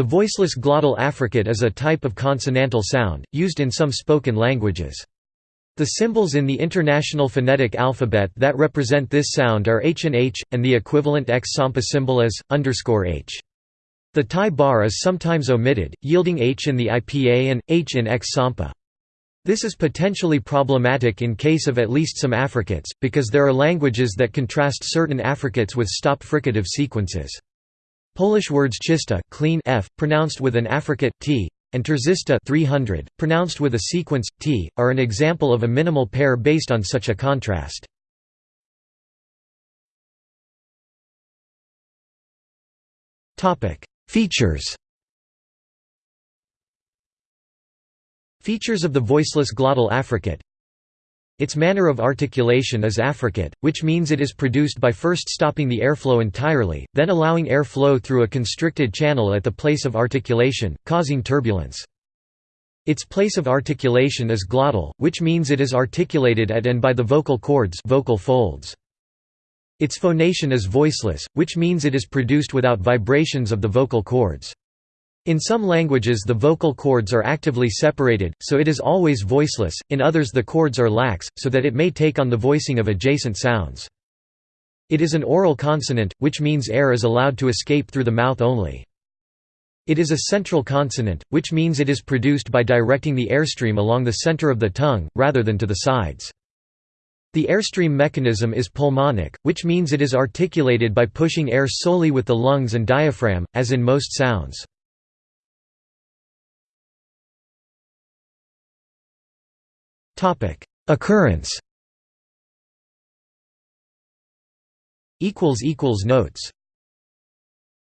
The voiceless glottal affricate is a type of consonantal sound, used in some spoken languages. The symbols in the International Phonetic Alphabet that represent this sound are H and H, and the equivalent X Sampa symbol is, underscore H. The tie bar is sometimes omitted, yielding H in the IPA and, H in X Sampa. This is potentially problematic in case of at least some affricates, because there are languages that contrast certain affricates with stop fricative sequences. Polish words czysta clean f, pronounced with an affricate t, and trzysta 300, pronounced with a sequence t, are an example of a minimal pair based on such a contrast. Features Features of the voiceless glottal affricate Its manner of articulation is affricate, which means it is produced by first stopping the airflow entirely, then allowing air flow through a constricted channel at the place of articulation, causing turbulence. Its place of articulation is glottal, which means it is articulated at and by the vocal cords vocal folds. Its phonation is voiceless, which means it is produced without vibrations of the vocal cords. In some languages the vocal cords are actively separated, so it is always voiceless, in others the cords are lax, so that it may take on the voicing of adjacent sounds. It is an oral consonant, which means air is allowed to escape through the mouth only. It is a central consonant, which means it is produced by directing the airstream along the center of the tongue, rather than to the sides. The airstream mechanism is pulmonic, which means it is articulated by pushing air solely with the lungs and diaphragm, as in most sounds. Occurrence. Equals equals Notes